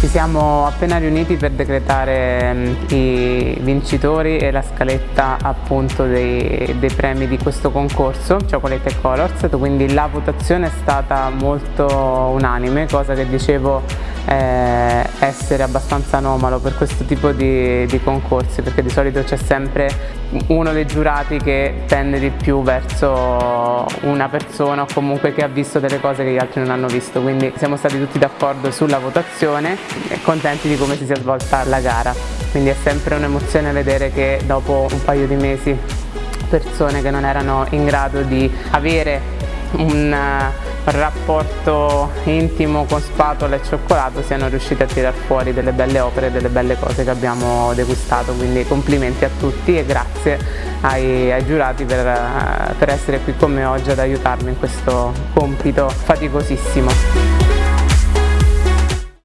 Ci siamo appena riuniti per decretare mm, i vincitori e la scaletta appunto dei, dei premi di questo concorso, Chocolate Colors, quindi la votazione è stata molto unanime, cosa che dicevo eh, essere abbastanza anomalo per questo tipo di, di concorsi perché di solito c'è sempre uno dei giurati che tende di più verso una persona o comunque che ha visto delle cose che gli altri non hanno visto. Quindi siamo stati tutti d'accordo sulla votazione e contenti di come si sia svolta la gara. Quindi è sempre un'emozione vedere che dopo un paio di mesi persone che non erano in grado di avere un rapporto intimo con spatola e cioccolato siano riusciti a tirar fuori delle belle opere e delle belle cose che abbiamo degustato quindi complimenti a tutti e grazie ai, ai giurati per, per essere qui con me oggi ad aiutarmi in questo compito faticosissimo.